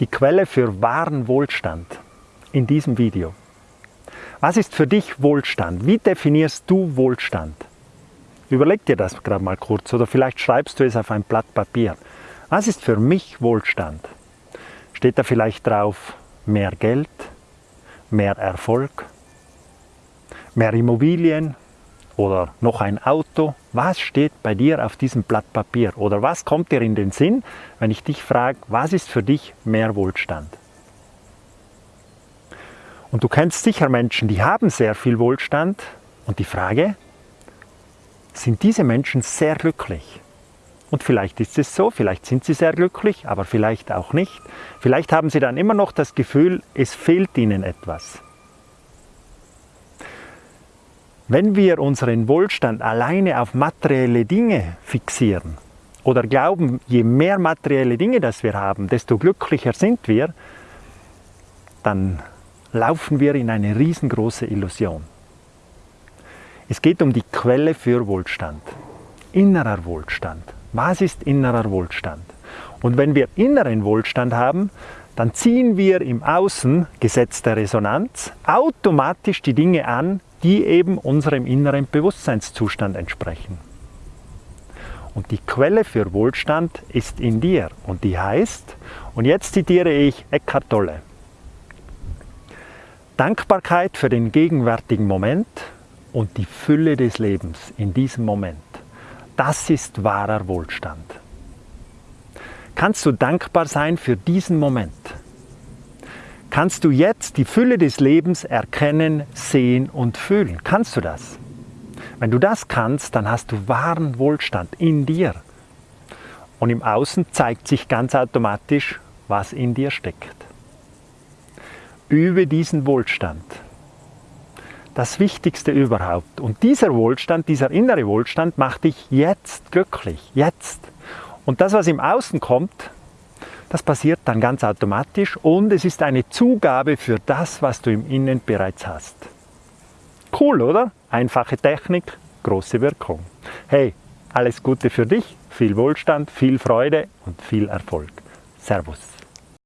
Die Quelle für wahren Wohlstand in diesem Video. Was ist für dich Wohlstand? Wie definierst du Wohlstand? Überleg dir das gerade mal kurz oder vielleicht schreibst du es auf ein Blatt Papier. Was ist für mich Wohlstand? Steht da vielleicht drauf mehr Geld, mehr Erfolg, mehr Immobilien oder noch ein Auto? Was steht bei dir auf diesem Blatt Papier? Oder was kommt dir in den Sinn, wenn ich dich frage, was ist für dich mehr Wohlstand? Und du kennst sicher Menschen, die haben sehr viel Wohlstand. Und die Frage, sind diese Menschen sehr glücklich. Und vielleicht ist es so, vielleicht sind sie sehr glücklich, aber vielleicht auch nicht. Vielleicht haben sie dann immer noch das Gefühl, es fehlt ihnen etwas. Wenn wir unseren Wohlstand alleine auf materielle Dinge fixieren oder glauben, je mehr materielle Dinge das wir haben, desto glücklicher sind wir, dann laufen wir in eine riesengroße Illusion. Es geht um die Quelle für Wohlstand. Innerer Wohlstand. Was ist innerer Wohlstand? Und wenn wir inneren Wohlstand haben, dann ziehen wir im Außen, Gesetz der Resonanz, automatisch die Dinge an, die eben unserem inneren Bewusstseinszustand entsprechen. Und die Quelle für Wohlstand ist in dir und die heißt, und jetzt zitiere ich Eckhart Tolle, Dankbarkeit für den gegenwärtigen Moment und die Fülle des Lebens in diesem Moment. Das ist wahrer Wohlstand. Kannst du dankbar sein für diesen Moment? Kannst du jetzt die Fülle des Lebens erkennen, sehen und fühlen? Kannst du das? Wenn du das kannst, dann hast du wahren Wohlstand in dir. Und im Außen zeigt sich ganz automatisch, was in dir steckt. Übe diesen Wohlstand das Wichtigste überhaupt. Und dieser Wohlstand, dieser innere Wohlstand macht dich jetzt glücklich, jetzt. Und das, was im Außen kommt, das passiert dann ganz automatisch und es ist eine Zugabe für das, was du im Innen bereits hast. Cool, oder? Einfache Technik, große Wirkung. Hey, alles Gute für dich, viel Wohlstand, viel Freude und viel Erfolg. Servus.